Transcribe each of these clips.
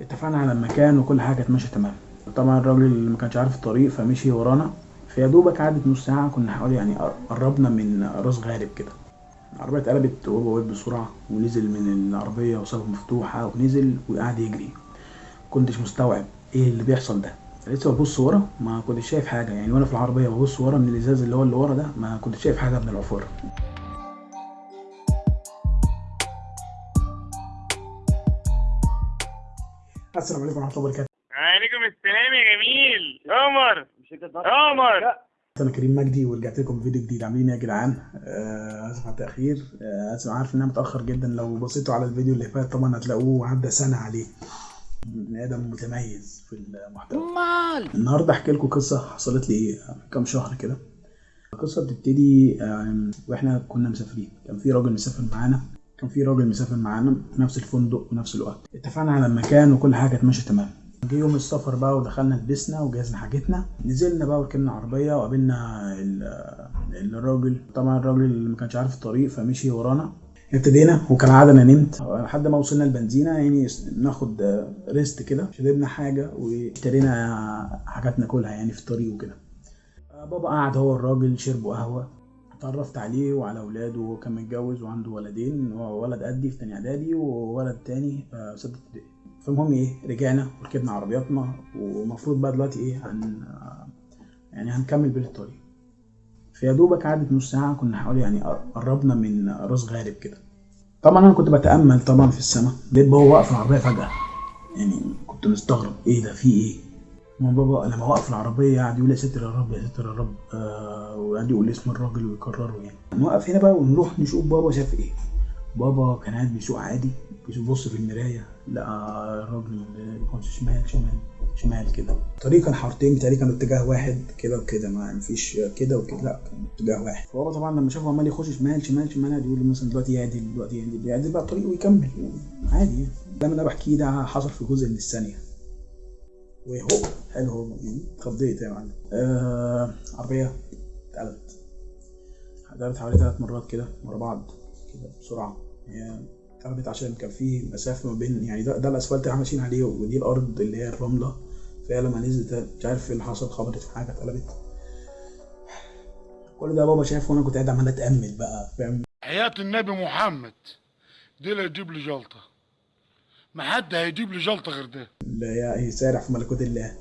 اتفقنا على المكان وكل حاجة كانت ماشيه تمام. طبعا الراجل ما كانش عارف الطريق فمشي ورانا فيا دوبك عدت نص ساعة كنا حوالي يعني قربنا من راس غارب كده. العربية اتقلبت وهو واقف بسرعة ونزل من العربية وسابها مفتوحة ونزل وقعد يجري. كنتش مستوعب إيه اللي بيحصل ده. لسه ببص ورا ما كنتش شايف حاجة يعني وأنا في العربية ببص ورا من الإزاز اللي هو اللي ورا ده ما كنتش شايف حاجة من العفاره السلام عليكم ورحمة الله وبركاته. عليكم السلام يا جميل. عمر. عمر. أنا كريم مجدي ورجعت لكم بفيديو جديد. عاملين إيه يا جدعان؟ آه، اسف على التأخير. آه، اسف عارف ان أنا متأخر جدا. لو بصيتوا على الفيديو اللي فات طبعا هتلاقوه عدى سنة عليه. بني آدم متميز في المحتوى. النهارده أحكي لكم قصة حصلت لي إيه؟ كام شهر كده. القصة بتبتدي وإحنا كنا مسافرين. كان في راجل مسافر معانا. كان في راجل مسافر معانا في نفس الفندق ونفس الوقت. اتفقنا على المكان وكل حاجة كانت ماشيه تمام. جه يوم السفر بقى ودخلنا لبسنا وجهزنا حاجتنا. نزلنا بقى وركبنا عربية وقابلنا ال- الراجل. طبعا الراجل ما كانش عارف الطريق فمشي ورانا. ابتدينا وكالعاده أنا نمت. لحد ما وصلنا البنزينة يعني ناخد ريست كده. شربنا حاجة واشترينا حاجات ناكلها يعني في الطريق وكده. بابا قعد هو الراجل شربوا قهوة. اتعرفت عليه وعلى اولاده وكان متجوز وعنده ولدين ولد قدي في تانية اعدادي وولد تاني آه، ستة ابتدائي. فالمهم إيه رجعنا وركبنا عربياتنا ومفروض بقى دلوقتي إيه هن يعني هنكمل بين الطريق فيا دوبك عدت نص ساعة كنا حوالي يعني قربنا من راس غارب كده. طبعا أنا كنت بتأمل طبعا في السماء لقيت بابا واقف العربية فجأة. يعني كنت مستغرب إيه ده في إيه؟ ما بابا لما وقف العربية قعد يقول يا ستر يا رب يا ستر يا رب. آه يقول اسم الراجل ويكرره يعني. نوقف هنا بقى ونروح نشوف بابا شاف إيه. بابا كان قاعد بيسوق عادي بيبص في المراية لقى الراجل بيبص شمال شمال شمال كده. الطريق كان حارتين بتاعي كانوا اتجاه واحد كده وكده ما مفيش كده وكده لا كان اتجاه واحد. فهو طبعا لما شافه عمال يخش شمال شمال شمال قاعد يقول مثلا دلوقتي يعدل دلوقتي يعدل يعدل بقى الطريق ويكمل. عادي يعني. ده أنا بحكيه ده حصل في جزء من الثانية. وهو حلو هو يعني اتخضيت يا معلم. آه عربية اتقلبت. اتقلبت حوالي ثلاث مرات كده ورا بعض كده بسرعة. هي اتقلبت عشان كان في مسافة ما بين يعني ده, ده الأسفلت اللي إحنا ماشيين عليه ودي الأرض اللي هي الرملة. فهي لما نزلت مش عارف إيه اللي حصل خبطت في حاجة اتقلبت. كل ده بابا شايف وأنا كنت قاعد عمال أتأمل بقى فاهم؟ حياة النبي محمد. دي اللي هيجيب لي جلطة. ما حد هيجيب لي جلطة غير ده. اللي هي يسارع في ملكوت الله.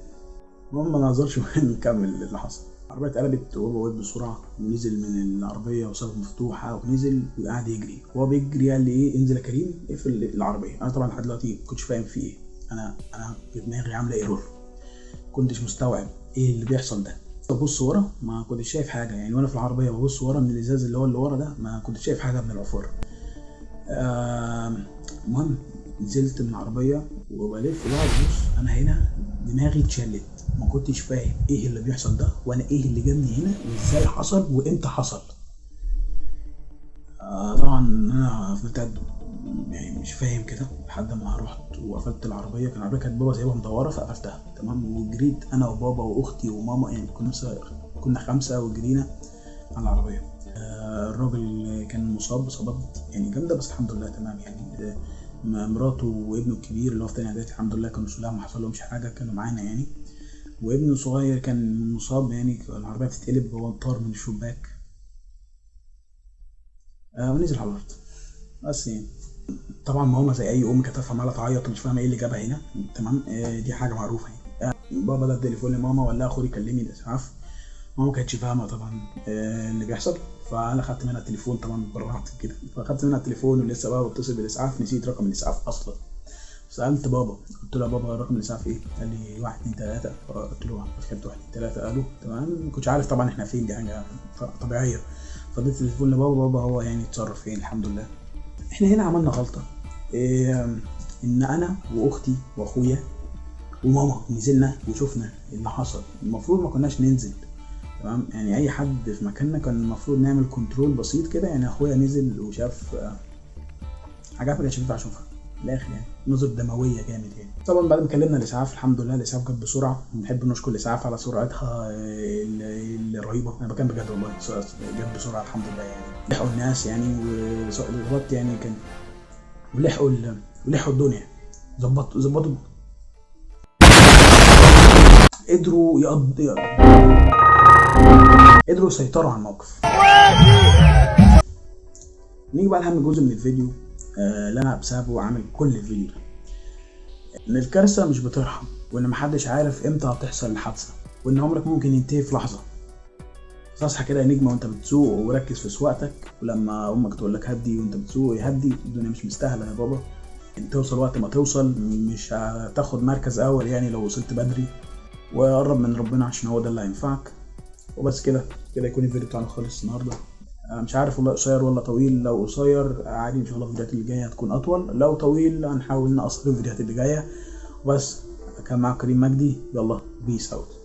المهم ما نهزرش ونكمل اللي حصل. العربية اتقلبت وهو بسرعة ونزل من العربية وسابها مفتوحة ونزل وقعد يجري. وهو بيجري قال لي إيه انزل يا كريم اقفل العربية. أنا طبعا لحد دلوقتي ما كنتش فاهم في إيه. أنا أنا في دماغي عاملة ايرور كنتش مستوعب إيه اللي بيحصل ده. ببص ورا ما كنتش شايف حاجة. يعني وأنا في العربية ببص ورا من الإزاز اللي هو اللي ورا ده ما كنتش شايف حاجة من العفارة آم، المهم نزلت من العربية وبلف بقى ببص أنا هنا دماغي اتشلت. ما كنتش فاهم إيه اللي بيحصل ده وأنا إيه اللي جابني هنا وإزاي حصل وإمتى حصل. آه طبعا أنا فضلت يعني مش فاهم كده لحد ما رحت وقفلت العربية. كان العربية كانت بابا سايبها مدورة فقفلتها. تمام؟ وجريت أنا وبابا وأختي وماما يعني كنا كنا خمسة وجرينا على العربية. آه، الراجل كان مصاب إصابات يعني جامدة بس الحمد لله تمام يعني. آه، مراته وابنه الكبير اللي هو في تاني إعدادي الحمد لله كانوا سلام ما حصلهمش حاجة كانوا معانا يعني. وابنه الصغير كان مصاب يعني العربية بتتقلب وهو طار من الشباك. آه ونزل على الأرض. بس يعني. طبعا ماما زي أي أم كانت عمالة تعيط ومش فاهمة إيه اللي جابها هنا. تمام؟ آه دي حاجة معروفة يعني. آه بابا ده التليفون لماما ولا أخوي يكلمني الإسعاف ماما كانتش فاهمة طبعا آه، اللي بيحصل. فأنا خدت منها التليفون طبعا برعت كده. فاخدت منها التليفون ولسه بقى بتصل بالإسعاف نسيت رقم الإسعاف أصلا. سألت بابا قلت له يا بابا رقم الإسعاف إيه؟ قال لي واحد اتنين تلاتة. قلت له كتبت واحد اتنين تلاتة. قالوا تمام. ما كنتش عارف طبعا إحنا فين دي حاجة طبيعية. فاديت التليفون لبابا بابا هو يعني اتصرف فين؟ الحمد لله. إحنا هنا عملنا غلطة. إيه إن أنا وأختي وأخويا وماما نزلنا وشفنا اللي حصل. المفروض ما كناش ننزل. تمام؟ يعني أي حد في مكاننا كان المفروض نعمل كنترول بسيط كده. يعني أخويا نزل وشاف حاجات ما كانش ينفع اشوفها الآخر يعني نظر دموية جامد يعني. طبعا بعد ما كلمنا الإسعاف الحمد لله الإسعاف جت بسرعة. بنحب نشكر الإسعاف على سرعتها ال- الرهيبة. أنا بكلم بجد والله جت بسرعة الحمد لله يعني. لحقوا الناس يعني والظبط يعني كان ولحقوا ال- ولحقوا الدنيا. ظبطوا ظبطوا. قدروا يقض قدروا يسيطروا على الموقف. نيجي بقى لأهم جزء من الفيديو آه، اللي أنا بسببه عامل كل الفيديو ده إن الكارثة مش بترحم وإن محدش عارف إمتى هتحصل الحادثة وإن عمرك ممكن ينتهي في لحظة. فاصحى كده يا نجم وأنت بتسوق وركز في سواقتك ولما أمك تقول لك هدي وأنت بتسوق يهدي الدنيا مش مستاهلة يا بابا. توصل وقت ما توصل مش هتاخد مركز أول يعني لو وصلت بدري. وقرب من ربنا عشان هو ده اللي هينفعك. وبس كده كده يكون الفيديو بتاعنا خلص النهارده. أنا مش عارف والله قصير ولا طويل لو قصير عادي إن شاء الله الفيديوهات اللي جاية هتكون أطول لو طويل هنحاول نقصر الفيديوهات اللي جاية. وبس كان معاك كريم مجدي يلا peace out